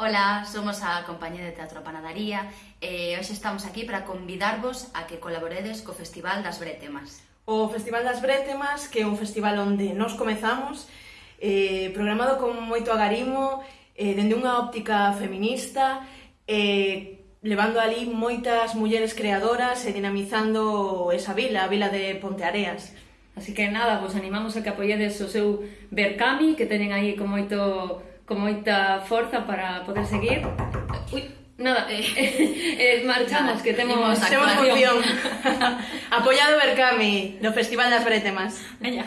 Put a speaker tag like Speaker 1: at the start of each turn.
Speaker 1: Ola, somos a Compañía de Teatro Panadaría e hoxe estamos aquí para convidarvos a que colaboredes co Festival das Bretemas.
Speaker 2: O Festival das Bretemas, que é un festival onde nos comezamos, eh, programado con moito agarimo, eh, dende unha óptica feminista, eh, levando ali moitas mulleres creadoras e dinamizando esa vila, a vila de Ponteareas.
Speaker 3: Así que nada, vos animamos a que apoiedes o seu Berkami, que teñen aí con moito con moita forza para poder seguir. Ui, nada, eh, eh, marchamos, que temos,
Speaker 2: temos función. Apoiado Bercami, no Festival das Bretemas.
Speaker 3: Veña.